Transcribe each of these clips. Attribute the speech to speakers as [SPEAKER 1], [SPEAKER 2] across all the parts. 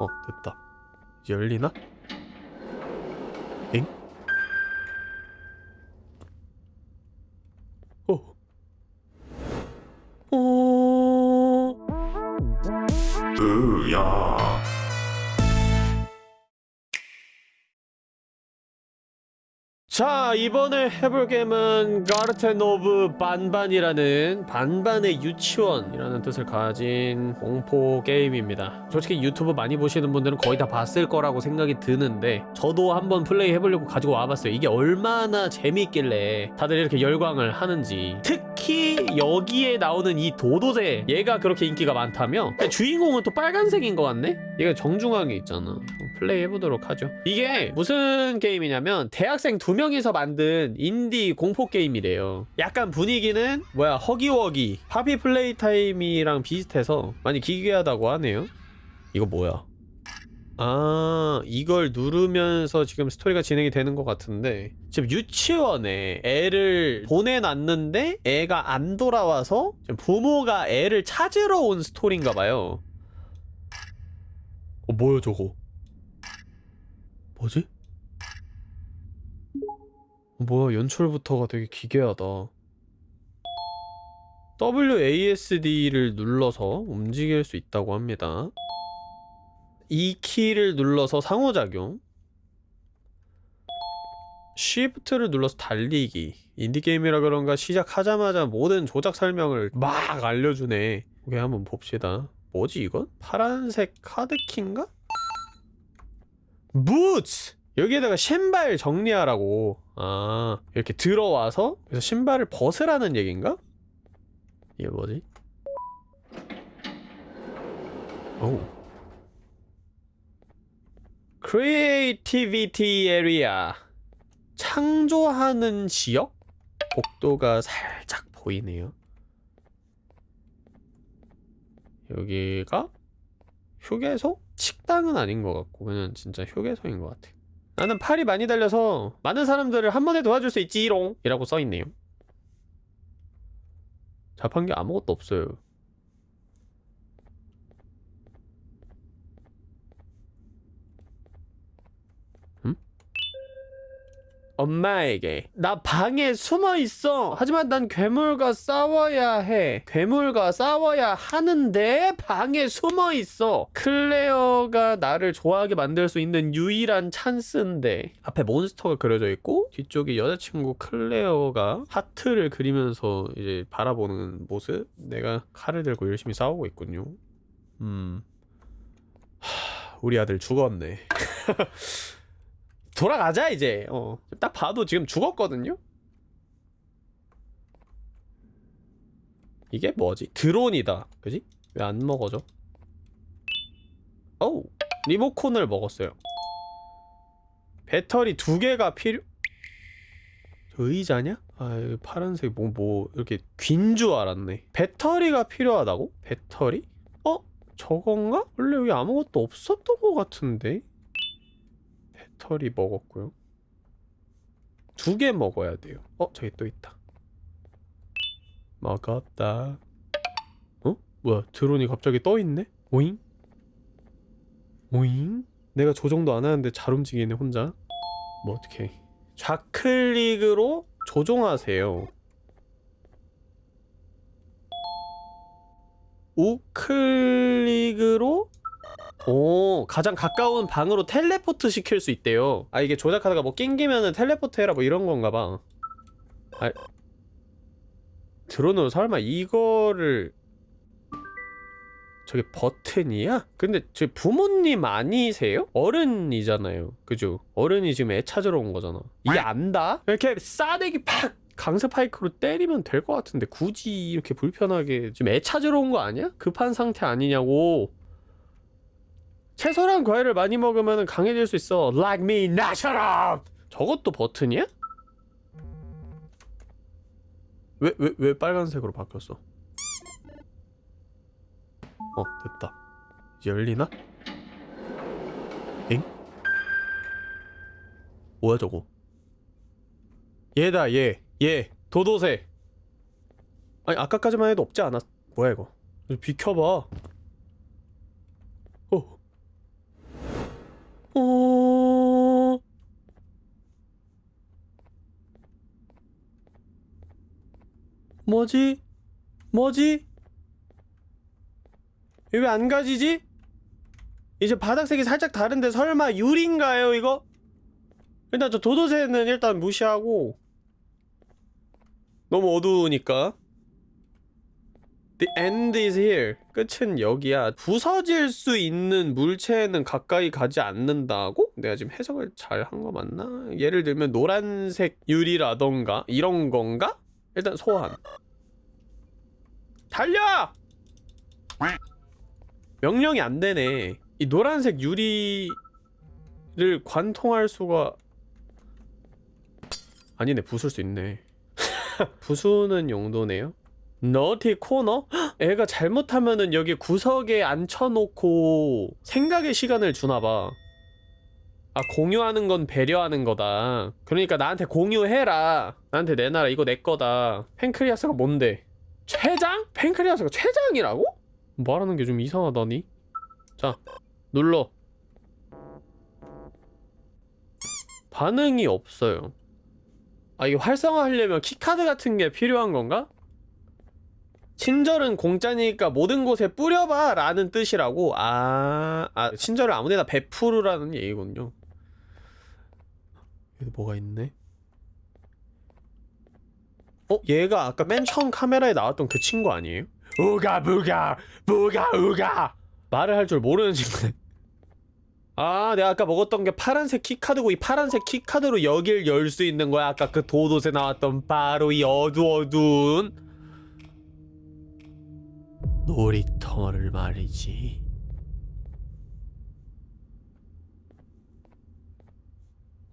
[SPEAKER 1] 어 됐다 열리나? 엥? 어 어... 자 이번에 해볼 게임은 Garten of 반반이라는 반반의 유치원이라는 뜻을 가진 공포 게임입니다. 솔직히 유튜브 많이 보시는 분들은 거의 다 봤을 거라고 생각이 드는데 저도 한번 플레이 해보려고 가지고 와봤어요. 이게 얼마나 재미있길래 다들 이렇게 열광을 하는지. 특히 여기에 나오는 이 도도새. 얘가 그렇게 인기가 많다며? 근데 주인공은 또 빨간색인 것 같네? 얘가 정중하게 있잖아. 플레이 해보도록 하죠. 이게 무슨 게임이냐면 대학생 두 명이서 만든 인디 공포 게임이래요. 약간 분위기는 뭐야 허기워기 Poppy Playtime이랑 비슷해서 많이 기괴하다고 하네요. 이거 뭐야? 아 이걸 누르면서 지금 스토리가 진행이 되는 것 같은데 지금 유치원에 애를 보내놨는데 애가 안 돌아와서 부모가 애를 찾으러 온 스토리인가 봐요. 어 뭐야 저거? 뭐지? 어, 뭐야 연출부터가 되게 기괴하다. WASD를 눌러서 움직일 수 있다고 합니다. 이 키를 눌러서 상호작용. Shift를 눌러서 달리기. 인디게임이라 그런가 시작하자마자 모든 조작 설명을 막 알려주네. 오케이 한번 봅시다. 뭐지 이건? 파란색 카드키인가? 부츠! 여기에다가 신발 정리하라고 아 이렇게 들어와서 그래서 신발을 벗으라는 얘긴가? 이게 뭐지? 오 creativity area 창조하는 지역? 복도가 살짝 보이네요 여기가 휴게소? 식당은 아닌 것 같고 그냥 진짜 휴게소인 것 같아 나는 팔이 많이 달려서 많은 사람들을 한 번에 도와줄 수 있지롱 이라고 써있네요. 자판기 아무것도 없어요 엄마에게 나 방에 숨어 있어. 하지만 난 괴물과 싸워야 해. 괴물과 싸워야 하는데 방에 숨어 있어. 클레어가 나를 좋아하게 만들 수 있는 유일한 찬스인데. 앞에 monster가 그려져 있고 뒤쪽에 여자친구 클레어가 하트를 그리면서 이제 바라보는 모습. 내가 칼을 들고 열심히 싸우고 있군요. 음. 하... 우리 아들 죽었네 돌아가자 이제 어. 딱 봐도 지금 죽었거든요? 이게 뭐지? 드론이다 그지? 왜 안 먹어져? 어우 리모콘을 먹었어요 배터리 두 개가 필요... 저 의자냐? 아 파란색 뭐뭐 이렇게 귄줄 알았네 배터리가 필요하다고? 배터리? 어? 저건가? 원래 여기 아무것도 없었던 것 같은데? 배터리 먹었고요 두 개 먹어야 돼요 어? 저기 또 있다 먹었다 어? 뭐야 드론이 갑자기 떠있네? 오잉? 오잉? 내가 조정도 안 하는데 잘 움직이네 혼자 뭐 어떡해 좌클릭으로 조종하세요 우클릭으로 오 가장 가까운 방으로 텔레포트 시킬 수 있대요 아 이게 조작하다가 뭐 낑기면은 텔레포트 해라 뭐 이런 건가 봐 아... 드론으로 설마 이거를 저게 버튼이야? 근데 저 부모님 아니세요? 어른이잖아요 그죠? 어른이 지금 애 찾으러 온 거잖아 이게 안다? 이렇게 싸대기 팍! 강스파이크로 때리면 될 것 같은데 굳이 이렇게 불편하게 지금 애 찾으러 온 거 아니야? 급한 상태 아니냐고 채소랑 과일을 많이 먹으면 강해질 수 있어 Like me, 나처럼! 저것도 버튼이야? 왜, 왜, 왜 빨간색으로 바뀌었어? 어, 됐다 열리나? 엥? 뭐야 저거 얘다 얘 얘 도도새 아니 아까까지만 해도 없지 않았 뭐야 이거 비켜봐 어 뭐지? 뭐지? 왜 안 가지지? 이제 바닥색이 살짝 다른데 설마 유리인가요 이거? 일단 저 도도새는 일단 무시하고 너무 어두우니까 The end is here 끝은 여기야 부서질 수 있는 물체는 가까이 가지 않는다고? 내가 지금 해석을 잘 한 거 맞나? 예를 들면 노란색 유리라던가 이런 건가? 일단 소환. 달려! 명령이 안 되네. 이 노란색 유리를 관통할 수가 아니네. 부술 수 있네. 부수는 용도네요. 너티 코너? 헉, 애가 잘못하면은 여기 구석에 앉혀놓고 생각의 시간을 주나봐 아 공유하는 건 배려하는 거다. 그러니까 나한테 공유해라. 나한테 내놔라. 이거 내 거다. pancreas가 뭔데? 췌장? pancreas가 췌장이라고? 말하는 게 좀 이상하다니. 자 눌러. 반응이 없어요. 아 이게 활성화하려면 key card 같은 게 필요한 건가? 친절은 공짜니까 모든 곳에 뿌려봐 라는 뜻이라고. 아, 아 친절을 아무데나 베푸르라는 얘기군요 여기 뭐가 있네? 어? 얘가 아까 맨 처음 카메라에 나왔던 그 친구 아니에요? 우가 부가 부가 우가. 말을 할 줄 모르는 친구네. 아 내가 아까 먹었던 게 파란색 키카드고 이 파란색 키카드로 여길 열 수 있는 거야. 아까 그 도도새 나왔던 바로 이 어두어두운 놀이터를 말이지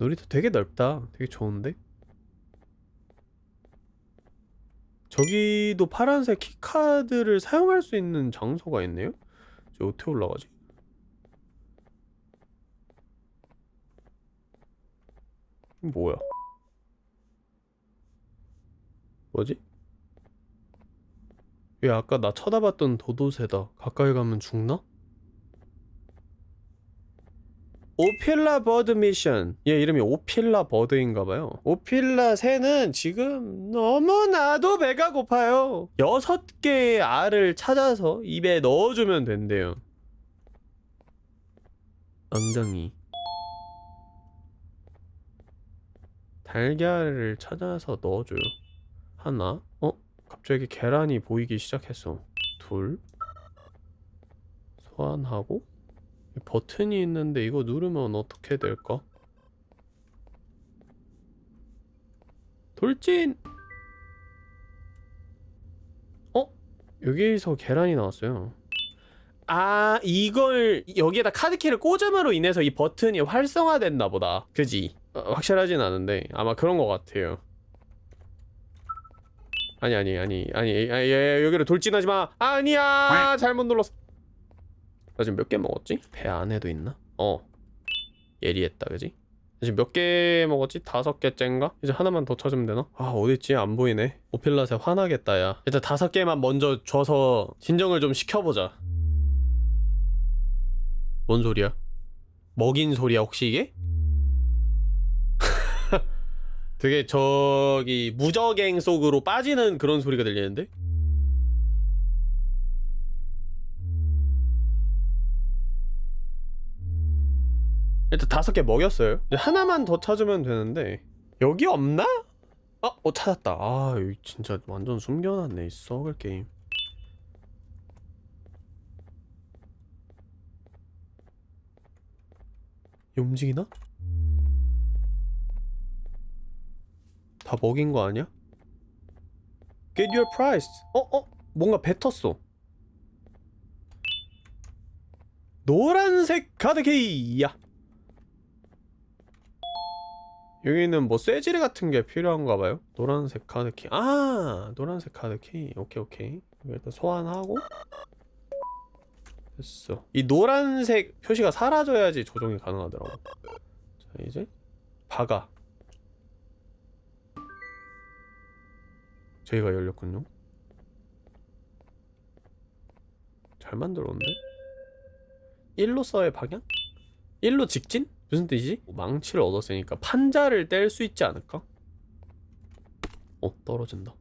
[SPEAKER 1] 놀이터 되게 넓다 되게 좋은데? 저기도 파란색 키카드를 사용할 수 있는 장소가 있네요? 저 어떻게 올라가지? 뭐야? 뭐지? 왜 아까 나 쳐다봤던 도도새다. 가까이 가면 죽나? 오필라 버드 미션. 얘 이름이 오필라 버드인가봐요. 오필라 새는 지금 너무나도 배가 고파요. 여섯 개의 알을 찾아서 입에 넣어주면 된대요. 엉덩이. 달걀을 찾아서 넣어줘요. 하나. 어? 갑자기 계란이 보이기 시작했어. 둘. 소환하고. 버튼이 있는데 이거 누르면 어떻게 될까? 돌진! 어? 여기서 계란이 나왔어요. 아, 이걸 여기에다 카드키를 꽂음으로 인해서 이 버튼이 활성화됐나 보다. 그지? 어, 확실하진 않은데 아마 그런 것 같아요. 아니 아니 아니 아니 아니 예, 여기로 돌진하지 마. 아니야 잘못 눌렀어. 나 지금 몇 개 먹었지? 배 안에도 있나? 어 예리했다 그지? 지금 몇 개 먹었지? 다섯 개째인가? 이제 하나만 더 찾으면 되나? 아 어딨지? 안 보이네 오필라세 화나겠다 야 일단 다섯 개만 먼저 줘서 진정을 좀 시켜보자 뭔 소리야? 먹인 소리야 혹시 이게? 되게 저기 무적행 속으로 빠지는 그런 소리가 들리는데? 일단 다섯 개 먹였어요 하나만 더 찾으면 되는데 여기 없나? 어? 어 찾았다 아 여기 진짜 완전 숨겨놨네 이 썩을 게임 얘 움직이나? 다 먹인 거 아니야? Get your prize. 어? 어? 뭔가 뱉었어. 노란색 카드키야. 여기는 뭐 쇠지뢰 같은 게 필요한가 봐요. 노란색 카드키. 아, 노란색 카드키. 오케이, 오케이. 일단 소환하고. 됐어. 이 노란색 표시가 사라져야지 조정이 가능하더라고. 자, 이제 박아. 저희가 열렸군요. 잘 만들었는데? 일로서의 방향? 일로 직진? 무슨 뜻이지? 뭐 망치를 얻었으니까 판자를 뗄 수 있지 않을까? 어 떨어진다.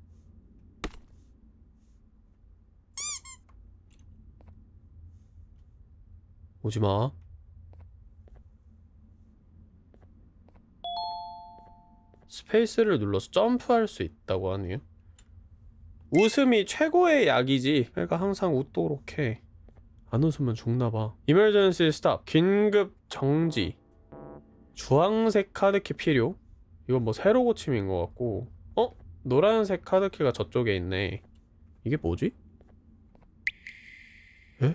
[SPEAKER 1] 오지마. 스페이스를 눌러서 점프할 수 있다고 하네요. 웃음이 최고의 약이지. 내가 항상 웃도록 해안 웃으면 죽나봐. 이멀전시 스탑 긴급 정지. 주황색 카드키 필요 이건 뭐 새로 고침인 것 같고 어? 노란색 카드키가 저쪽에 있네 이게 뭐지? 에?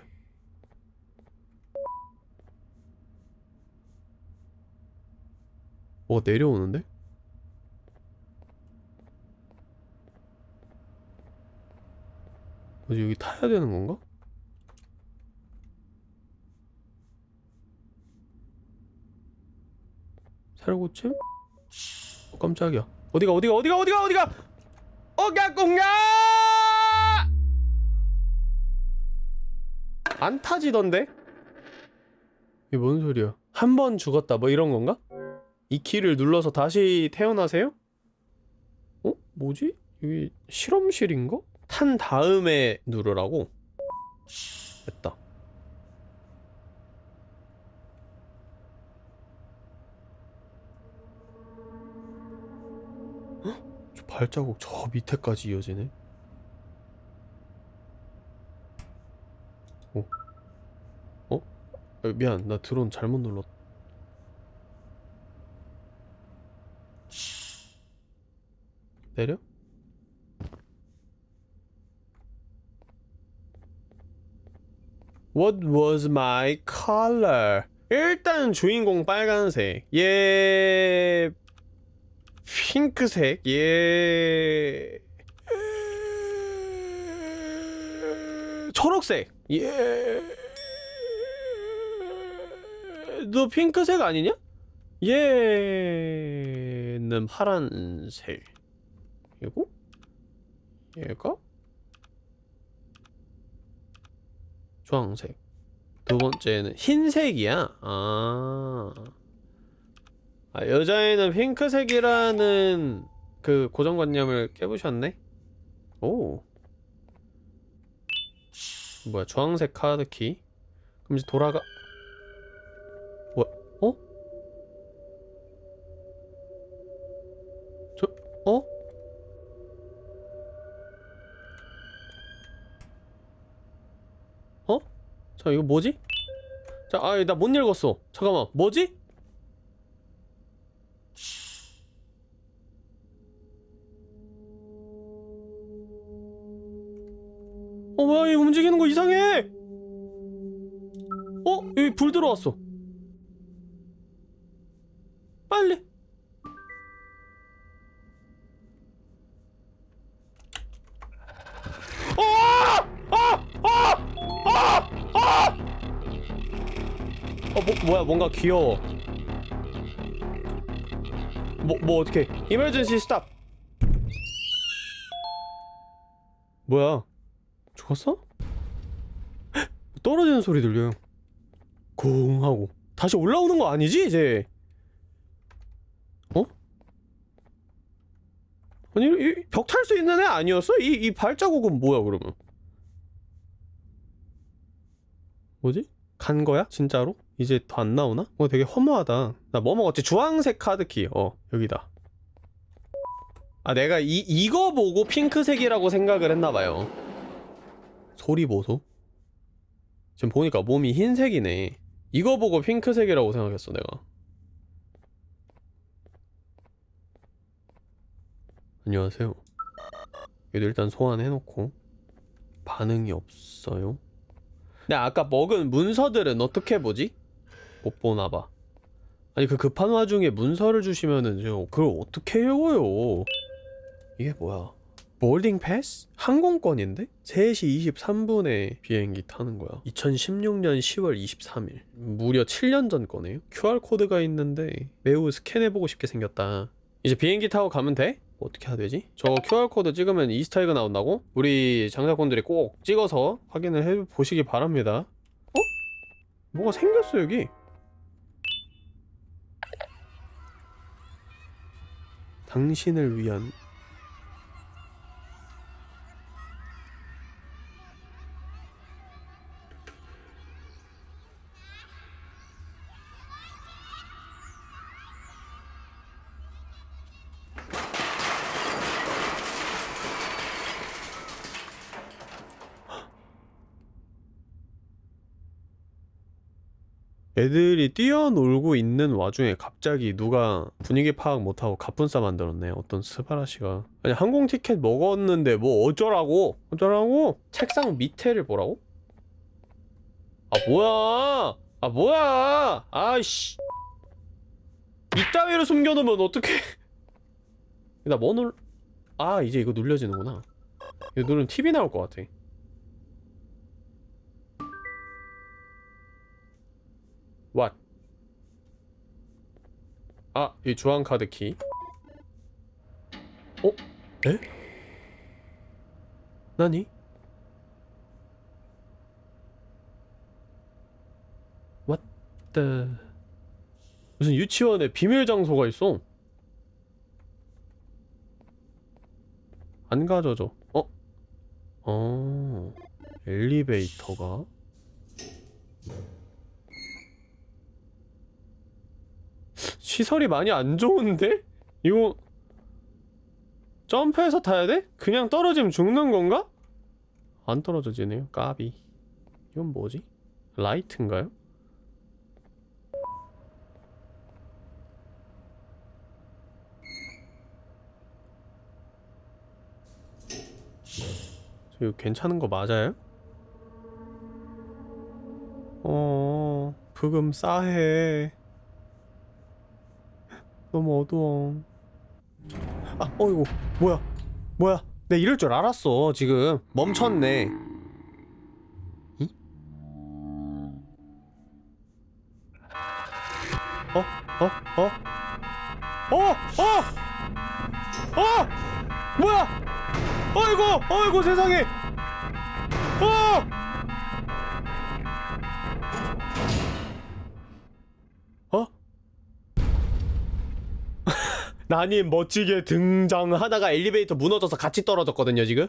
[SPEAKER 1] 뭐 내려오는데? 뭐지 여기 타야 되는 건가? 새로 고침? 어, 깜짝이야 어디가 어디가 어디가 어디가 어디가 어가 공야 안 타지던데? 이게 뭔 소리야 한 번 죽었다 뭐 이런 건가? 이 키를 눌러서 다시 태어나세요? 어? 뭐지? 여기 실험실인가? 탄 다음에 누르라고? 됐다 발자국 저 밑에까지 이어지네 어? 어? 아, 미안 나 드론 잘못 눌렀 내려? What was my color? 일단 주인공 빨간색 얘 핑크색? 얘 초록색. 얘너 핑크색 아니냐? 얘는 파란색. 이고 얘가? 주황색. 두 번째는 흰색이야. 아, 아 여자애는 핑크색이라는 그 고정관념을 깨부셨네 오 뭐야 주황색 카드키 그럼 이제 돌아가 뭐야 어? 저 어? 어? 자 이거 뭐지? 자, 아, 나 못 읽었어. 잠깐만, 뭐지? 들어왔어. 빨리. 어! 뭐, 뭐야, 뭔가 귀여워. 뭐, 뭐, 어떡해. 이멀전시 스탑! 뭐야? 죽었어? 헉, 떨어지는 소리 들려요. 쿵 하고. 다시 올라오는 거 아니지, 이제? 어? 아니, 벽 탈 수 있는 애 아니었어? 이, 이 발자국은 뭐야, 그러면? 뭐지? 간 거야? 진짜로? 이제 더 안 나오나? 어 되게 허무하다 나 뭐 먹었지? 주황색 카드키 어 여기다 아 내가 이, 이거 보고 핑크색이라고 생각을 했나봐요 소리 보소 지금 보니까 몸이 흰색이네 이거 보고 핑크색이라고 생각했어 내가. 안녕하세요. 얘도 일단 소환해놓고. 반응이 없어요? 근데 아까 먹은 문서들은 어떻게 보지? 못 보나봐. 아니 그 급한 와중에 문서를 주시면은 저 그걸 어떻게 외워요? 이게 뭐야 boarding pass? 항공권인데? 3시 23분에 비행기 타는 거야 2016년 10월 23일 무려 7년 전 거네요 QR코드가 있는데 매우 스캔해보고 싶게 생겼다 이제 비행기 타고 가면 돼? 어떻게 해야 되지? 저 QR코드 찍으면 Easter egg 나온다고? 우리 장사꾼들이 꼭 찍어서 확인을 해보시기 바랍니다 어? 뭐가 생겼어 여기 당신을 위한 애들이 뛰어놀고 있는 와중에 갑자기 누가 분위기 파악 못하고 갑분싸 만들었네 어떤 스바라시가. 아니 항공 티켓 먹었는데 뭐 어쩌라고? 어쩌라고? 책상 밑에를 보라고? 아 뭐야? 아 뭐야? 아이씨. 이따위로 숨겨놓으면 어떡해. 나뭐 눌... 아 이제 이거 눌려지는구나. 이거 누르면 TV 나올 것 같아 What? 아, 이 주황 카드 키. 어? 에? 나니? What. 무슨 유치원에 비밀 장소가 있어? 안 가져줘. 어? 어... 엘리베이터가? 시설이 많이 안 좋은데? 이거 점프해서 타야 돼? 그냥 떨어지면 죽는 건가? 안 떨어져지네요 까비 이건 뭐지? 라이트인가요? 저 이거 괜찮은 거 맞아요? 어... 부금 싸해 너무 어두워 아 어이구 뭐야 뭐야 내 이럴 줄 알았어 지금 멈췄네 이? 어? 어? 어? 어? 어? 어? 뭐야 어이구 어이구 세상에 어! 어? 나님 멋지게 등장하다가 엘리베이터 무너져서 같이 떨어졌거든요 지금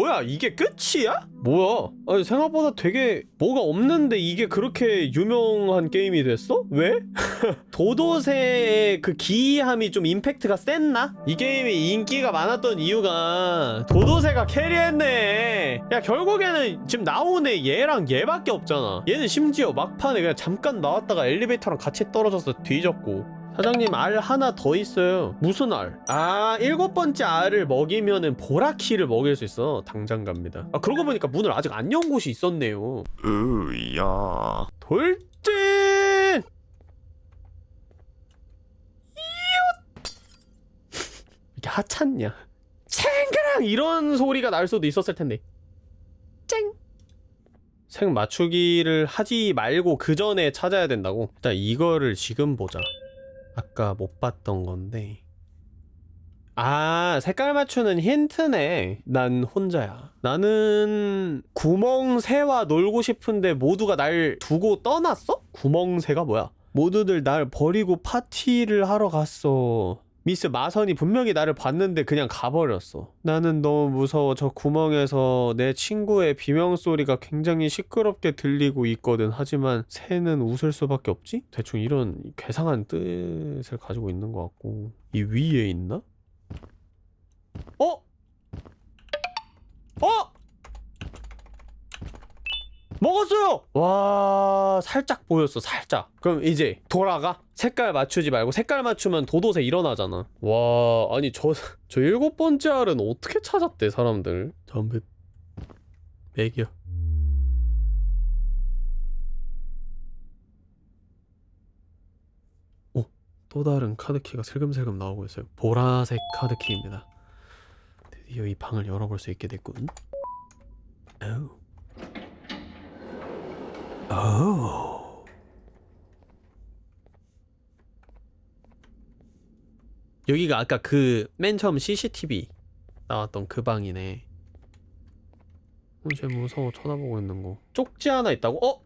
[SPEAKER 1] 뭐야 이게 끝이야? 뭐야 아니 생각보다 되게 뭐가 없는데 이게 그렇게 유명한 게임이 됐어? 왜? 도도새의 그 기이함이 좀 임팩트가 셌나? 이 게임이 인기가 많았던 이유가 도도새가 캐리했네 야 결국에는 지금 나오네 얘랑 얘밖에 없잖아 얘는 심지어 막판에 그냥 잠깐 나왔다가 엘리베이터랑 같이 떨어져서 뒤졌고 사장님 알 하나 더 있어요. 무슨 알? 아 일곱 번째 알을 먹이면은 보라키를 먹일 수 있어. 당장 갑니다. 아 그러고 보니까 문을 아직 안 연 곳이 있었네요. 으야. 돌진! 이게 하찮냐? 챙그랑 이런 소리가 날 수도 있었을 텐데. 쨍. 생 맞추기를 하지 말고 그 전에 찾아야 된다고? 일단 이거를 지금 보자 아까 못 봤던 건데. 아 색깔 맞추는 힌트네. 난 혼자야. 나는 구멍새와 놀고 싶은데 모두가 날 두고 떠났어? 구멍새가 뭐야? 모두들 날 버리고 파티를 하러 갔어 미스 마선이 분명히 나를 봤는데 그냥 가버렸어 나는 너무 무서워 저 구멍에서 내 친구의 비명소리가 굉장히 시끄럽게 들리고 있거든 하지만 새는 웃을 수밖에 없지? 대충 이런 괴상한 뜻을 가지고 있는 것 같고 이 위에 있나? 어? 어? 먹었어요! 와 살짝 보였어 살짝 그럼 이제 돌아가? 색깔 맞추지 말고 색깔 맞추면 도도새 일어나잖아. 와 아니 저 저 일곱 번째 알은 어떻게 찾았대 사람들? 담배 맥이야 오, 또 다른 카드키가 슬금슬금 나오고 있어요. 보라색 카드키입니다. 드디어 이 방을 열어볼 수 있게 됐군. 오. 오. 여기가 아까 그 맨 처음 CCTV 나왔던 그 방이네. 어, 쟤 무서워 쳐다보고 있는 거. 쪽지 하나 있다고? 어?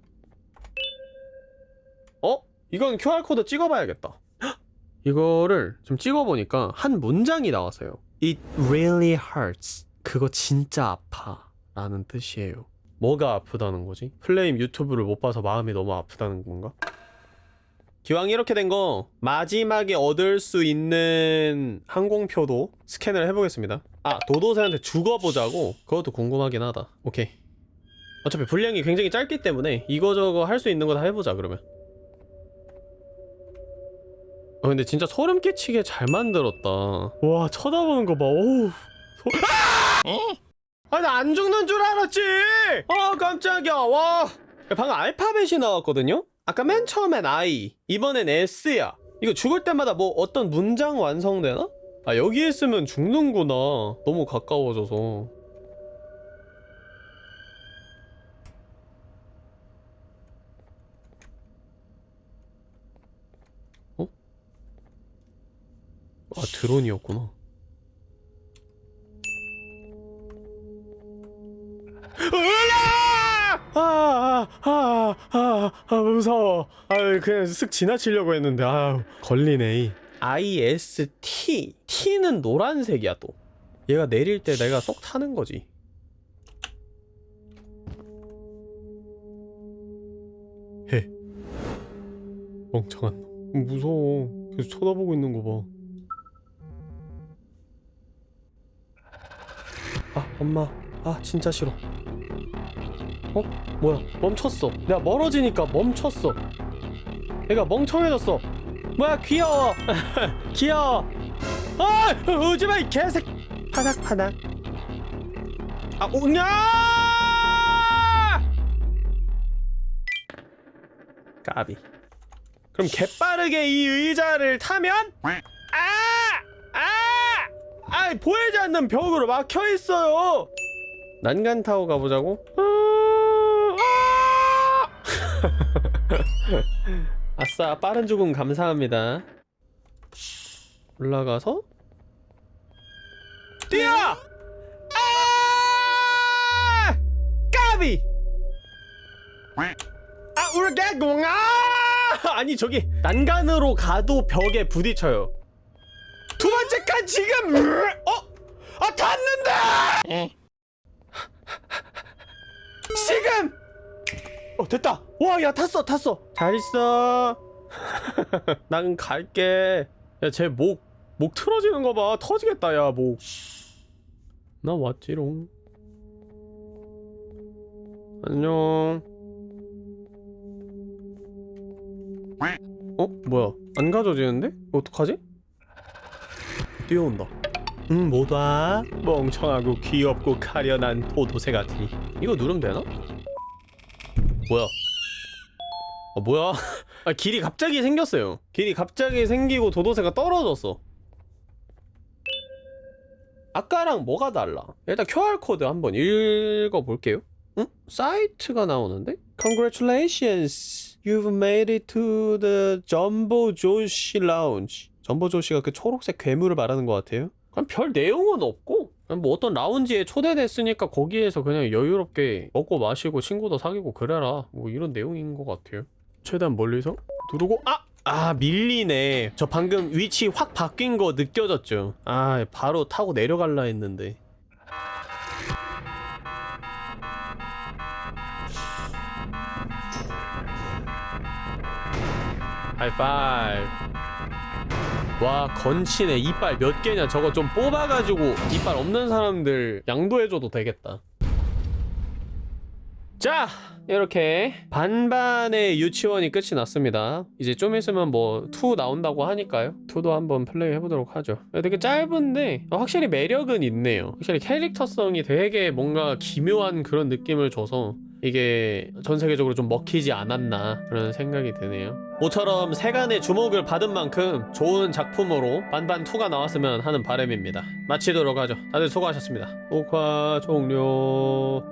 [SPEAKER 1] 어? 이건 QR코드 찍어봐야겠다. 헉! 이거를 좀 찍어보니까 한 문장이 나왔어요. It really hurts. 그거 진짜 아파. 라는 뜻이에요. 뭐가 아프다는 거지? 플레임 유튜브를 못 봐서 마음이 너무 아프다는 건가? 기왕 이렇게 된 거 마지막에 얻을 수 있는 항공표도 스캔을 해보겠습니다. 아 도도새한테 죽어보자고? 그것도 궁금하긴 하다. 오케이. 어차피 분량이 굉장히 짧기 때문에 이거저거 할 수 있는 거 다 해보자 그러면. 어 근데 진짜 소름 끼치게 잘 만들었다. 와 쳐다보는 거봐. 오우 소... 아! 아나 안 죽는 줄 알았지! 아 깜짝이야. 와. 방금 알파벳이 나왔거든요 아까 맨 처음엔 I 이번엔 S야 이거 죽을 때마다 뭐 어떤 문장 완성되나? 아 여기 있으면 죽는구나 너무 가까워져서 어? 아 드론이었구나 으아! 아, 아, 아, 아, 아, 무서워. 아, 그냥 쓱 지나치려고 했는데, 아, 걸리네. IST. T는 노란색이야, 또. 얘가 내릴 때 내가 쏙 타는 거지. 해. 멍청한 놈. 무서워. 계속 쳐다보고 있는 거 봐. 아, 엄마. 아, 진짜 싫어. 어? 뭐야? 멈췄어. 내가 멀어지니까 멈췄어. 얘가 멍청해졌어. 뭐야 귀여워. 귀여워. 아 오지마 이 개색 파닥파닥. 아 오냐! 까비. 그럼 개빠르게 이 의자를 타면? 아! 아! 아 보이지 않는 벽으로 막혀있어요. 난간 타고 가보자고? 아! 아싸 빠른 죽음 감사합니다 올라가서 뛰어! 아! 까비! 아 우르개공 아! 아니 저기 난간으로 가도 벽에 부딪혀요 두 번째 칸 지금 으! 어? 아 탔는데! 지금! 어 됐다 와 야 탔어 탔어 잘 있어 난 갈게 야 쟤 목 목 틀어지는 거 봐 터지겠다 야목나 왔지롱 안녕 어? 뭐야 안 가져지는데? 어떡하지? 뛰어온다 응 뭐다? 멍청하고 귀엽고 가련한 도도새 같으니 이거 누르면 되나? 뭐야? 어 뭐야? 아 길이 갑자기 생겼어요. 길이 갑자기 생기고 도도새가 떨어졌어. 아까랑 뭐가 달라? 일단 QR 코드 한번 읽어볼게요. 응? 사이트가 나오는데? Congratulations, you've made it to the Jumbo Josh Lounge. 점보 조시가 그 초록색 괴물을 말하는 것 같아요. 그냥 별 내용은 없고 뭐 어떤 라운지에 초대됐으니까 거기에서 그냥 여유롭게 먹고 마시고 친구도 사귀고 그래라. 뭐 이런 내용인 것 같아요. 최대한 멀리서 누르고 아! 아 밀리네. 저 방금 위치 확 바뀐 거 느껴졌죠. 아 바로 타고 내려갈라 했는데. 하이파이브 와 건치네. 이빨 몇 개냐? 저거 좀 뽑아가지고 이빨 없는 사람들 양도해줘도 되겠다. 자 이렇게 반반의 유치원이 끝이 났습니다. 이제 좀 있으면 뭐 2 나온다고 하니까요. 2도 한번 플레이 해보도록 하죠. 되게 짧은데 확실히 매력은 있네요. 확실히 캐릭터성이 되게 뭔가 기묘한 그런 느낌을 줘서 이게 전 세계적으로 좀 먹히지 않았나 그런 생각이 드네요. 모처럼 세간의 주목을 받은 만큼 좋은 작품으로 반반2가 나왔으면 하는 바람입니다. 마치도록 하죠. 다들 수고하셨습니다. 녹화 종료